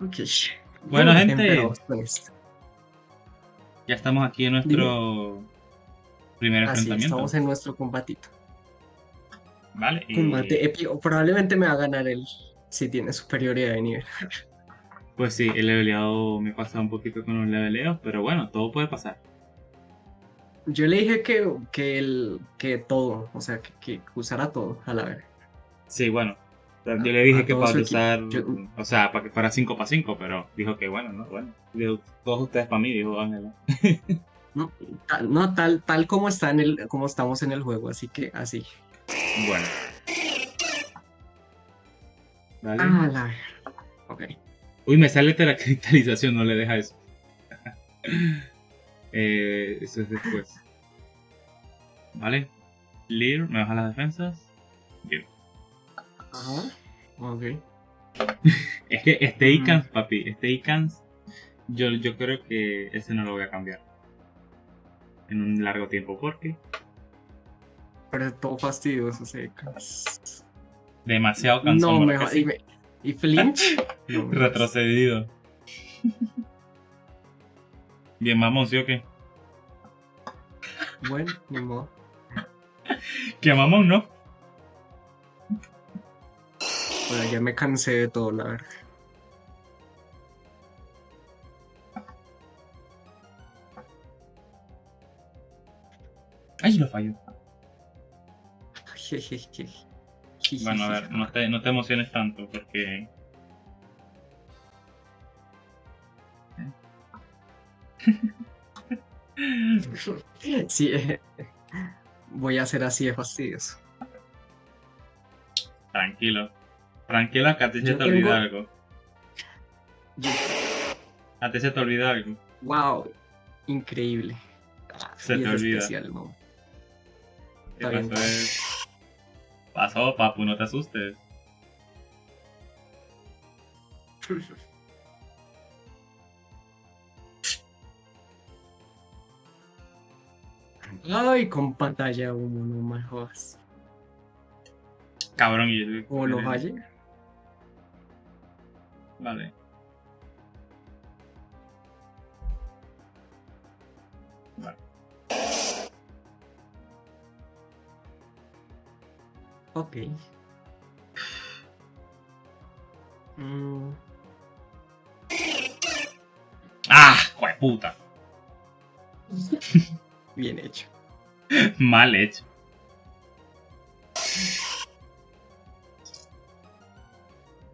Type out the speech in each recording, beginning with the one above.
Ok. Bueno, gente. Esto. Ya estamos aquí en nuestro primer Así, enfrentamiento. estamos en nuestro combatito. Vale. y- Combate épico. Probablemente me va a ganar él si tiene superioridad de nivel. Pues sí, el leveleado me pasa un poquito con los leveleos, pero bueno, todo puede pasar. Yo le dije que, que, el, que todo, o sea, que, que usara todo a la vez. Sí, bueno. Yo le dije a que para usar, Yo- o sea, para que fuera 5 para 5, pero dijo que bueno, no, bueno. Dijo, todos ustedes para mí, dijo Ángela. No, tal, no, tal, tal como está en el, como estamos en el juego, así que así. Bueno. Vale. Ah, la. Ok. Uy, me sale la cristalización, no le deja eso. Eh, eso es después. Vale. Lear, me baja las defensas. Bien. Ajá. Ok. Es que este. Icans, papi, este Icans, yo, yo creo que ese no lo voy a cambiar. En un largo tiempo, porque Pero es todo fastidioso, se demasiado cansón. No, ¿verdad mejor. ¿Y, me- y flinch? No, Retrocedido. Bien, mamón, ¿sí o qué? Bueno, modo. Que mamón, ¿no? Bueno, ya me cansé de todo, la verdad. Ay, lo falló. Bueno, a ver, no te, no te emociones tanto, porque... Sí, eh, voy a ser así de fastidioso. Tranquilo. Tranquilo, que a ti se te tengo- olvida algo. Yo- A ti se te olvida algo. Wow, increíble. Se Y te es olvida. especial, ¿no? ¿Qué Está bien. pasó? Es... Pasó, papu, no te asustes. Ay, con pantalla humo, no me jodas. Cabrón, y. Como lo falle. Vale. Vale. Ok. Mm, ¡Ah! puta! bien hecho. Mal hecho.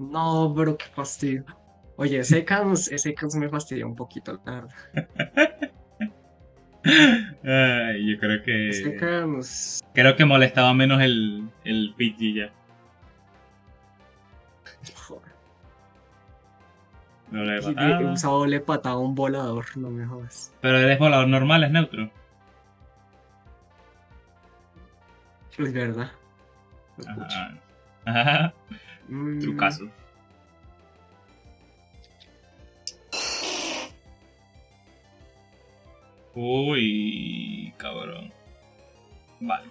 No, pero qué fastidio. Oye, ese cans, ese cans me fastidia un poquito, la verdad. Ay, yo creo que... Creo que molestaba menos el, el PG ya. joder, No le y mataba. He usado doble patada a un volador, no me jodas. Pero eres volador normal, es neutro. Es verdad. Ajá. Mm, Trucazo. Uy, cabrón. Vale.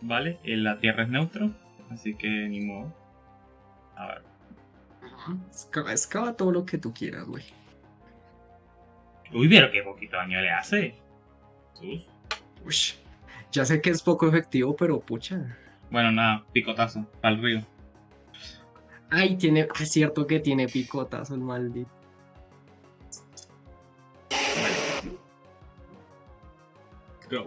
Vale, eh, la tierra es neutro, así que ni modo. A ver. Escava, escava todo lo que tú quieras, güey. Uy, pero qué poquito daño le hace. Sus. Ush. Ya sé que es poco efectivo, pero pucha. Bueno, nada, picotazo, al río. Ay, tiene. Es cierto que tiene picotazo el maldito. Go.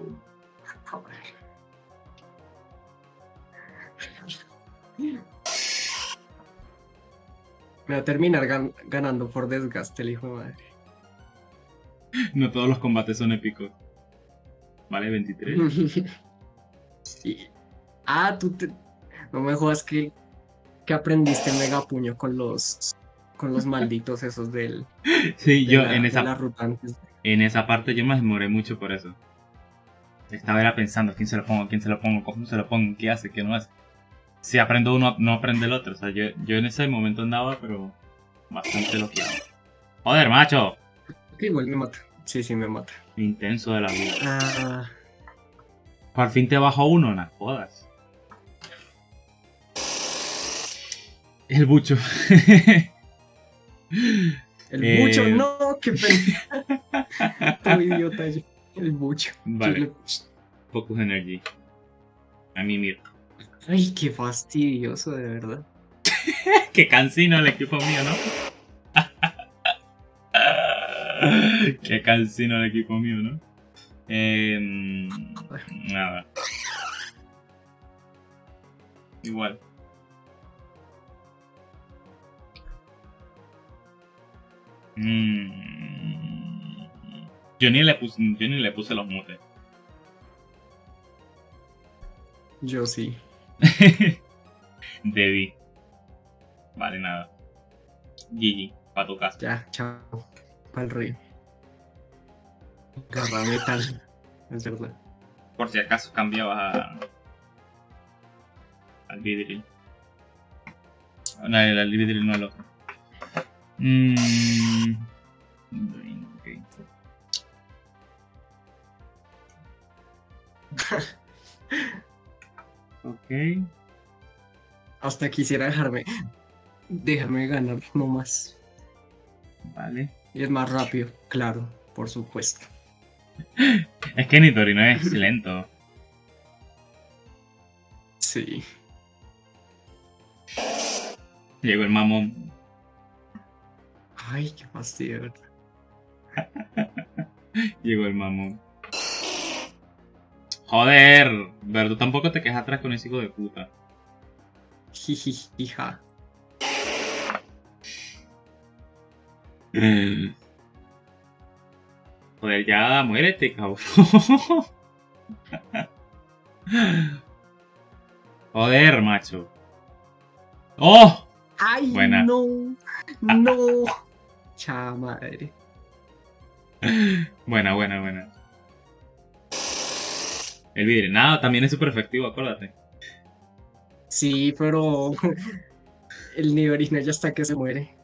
Me va a terminar gan- ganando por desgaste el hijo de madre. No todos los combates son épicos. Vale, 23. Y- Ah, tú te... No me jodas que, que aprendiste el megapuño con los con los malditos esos del Sí, de yo la- en esa la ruta antes. En esa parte yo me demoré mucho por eso. Estaba era pensando, ¿quién se lo pongo? ¿Quién se lo pongo? ¿Cómo se lo pongo? ¿Qué hace? ¿Qué no hace? Si aprendo uno, no aprende el otro. O sea, yo, yo en ese momento andaba, pero bastante loqueado. Joder, macho. Que igual me mata. Sí, sí, me mata. Intenso de la vida. Ah, Por fin te bajo uno, no jodas. El bucho. El Eh. bucho, no, qué pena. Todo idiota yo. El bucho. Vale. Le- Focus Energy. A mí mira. Ay, qué fastidioso, de verdad. Qué cansino el equipo mío, ¿no? Qué cansino el equipo mío, ¿no? Eh, nada. Igual. Mm. Yo ni le puse, yo ni le puse los mutes. Yo sí. Debí. Vale, nada. GG, pa' tu casa. Ya, chao. Pa'l río. Garra metal. Es verdad. Por si acaso cambiabas a... al vidril. No, el, el vidril no el otro. Mm. ok. Hasta quisiera dejarme. Déjame ganar, no más. Vale. Y es más rápido, claro, por supuesto. Es que Nitorino es lento. Sí. Llegó el mamón. Ay, qué fastidio. Llegó el mamón. Joder, pero tú tampoco te quejas atrás con ese hijo de puta. Jijijija. Joder, ya muérete, cabrón. Joder, macho. ¡Oh! Ay, Buena. no. No. Cha madre. Buena, buena, buena. El vidrio, nada, también es súper efectivo, acuérdate. Sí, pero el nivelino ya está que se muere.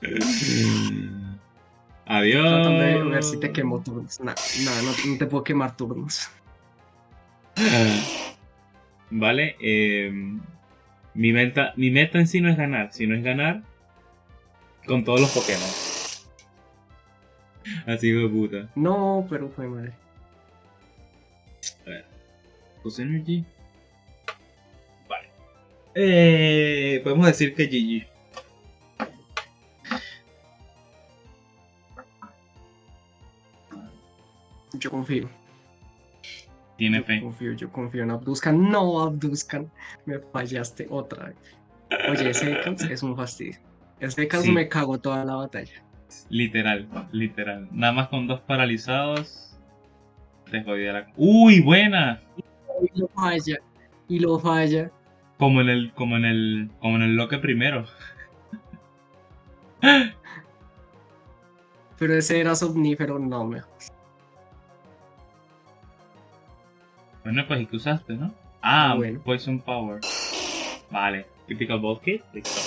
Adiós. Tratando de ver si te quemo turnos. Nada, no, no te puedo quemar turnos. Vale, eh, mi, meta, mi meta en sí no es ganar, sino es ganar con todos los Pokémon. Así de puta. No, pero fue madre. Fuse Energy. Vale. Eh, podemos decir que GG. Yo confío. Tiene Yo fe. confío, yo confío en Abduscan. No, Abduscan. Me fallaste otra vez. Oye, ese Ekans es un fastidio. Ese Ekans Sí. me cagó toda la batalla. Literal, literal. Nada más con dos paralizados. Te jodía la. ¡Uy, buena! Y lo falla. Y lo falla. Como en el. como en el. como en el bloque primero. Pero ese era somnífero, no me. Bueno, pues, ¿y qué usaste, no? Ah, Ah, bueno. Poison Power. Vale. Typical Ball Kit. Listo.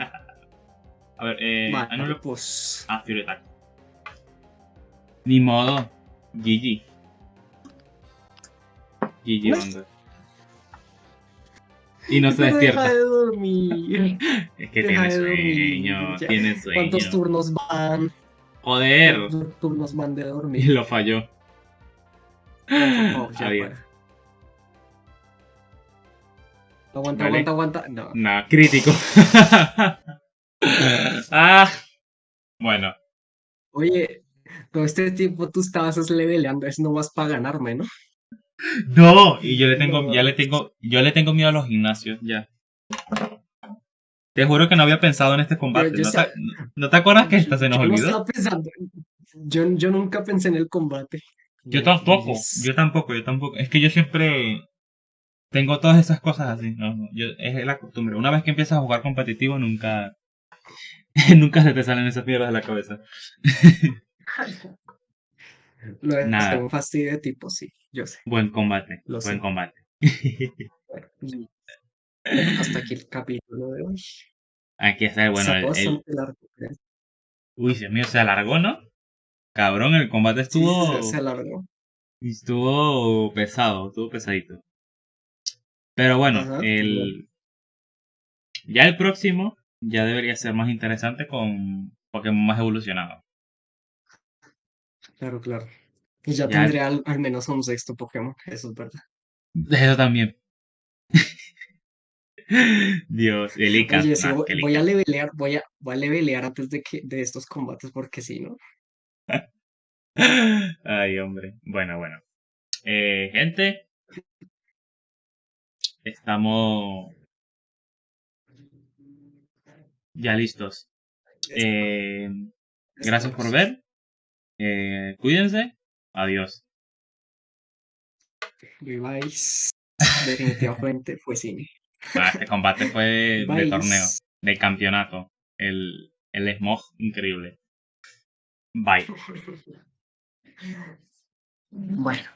A ver, eh. Vale, anulo- pues. Ah, Fury Attack. Ni modo. GG. GG, No. banda. Y no se Pero despierta. Deja de dormir. Es que deja tiene sueño. Tiene sueño. ¿Cuántos turnos van? Joder. ¿Cuántos turnos van de Y dormir? lo falló. Oh, ya Adiós. para. Aguanta, Vale. aguanta, aguanta. No. Nah, crítico. ah. Bueno, Oye, todo este tiempo tú estabas es leveleando, es nomás para ganarme, ¿no? No, y yo le tengo, No. ya le tengo, yo le tengo miedo a los gimnasios, ya. Te juro que no había pensado en este combate. ¿No, te, ¿no te acuerdas que esta se nos Yo no olvidó? estaba pensando. Yo, yo nunca pensé en el combate. Yo tampoco, Es- yo tampoco, yo tampoco. Es que yo siempre tengo todas esas cosas así. No, no, yo, es la costumbre. Una vez que empiezas a jugar competitivo, nunca, nunca se te salen esas piedras de la cabeza. Lo de Nada. un fastidio de tipo, sí, yo sé. Buen combate, Lo buen sé. combate. Bueno, hasta aquí el capítulo de hoy. Aquí está, bueno, el, fue el- creo. uy, Dios mío, se alargó, ¿no? Cabrón, el combate estuvo, se, se alargó. estuvo pesado, estuvo pesadito. Pero bueno, Ajá, el... ya el próximo ya debería ser más interesante con Pokémon más evolucionados. Claro, claro. Y ya, Ya- tendré al, al menos un sexto Pokémon, eso es verdad. Eso también. Dios, el Icas, Oye, sí, voy, a levelear, voy a, voy a levelear antes de que de estos combates porque sí, ¿no? Ay, hombre. Bueno, bueno. Eh, gente, estamos ya listos. Eh, gracias por ver. Eh, cuídense. Adiós. Viváis. Definitivamente fue cine. Ah, este combate fue de torneo, de campeonato. El, el smog increíble. Bye. Bueno.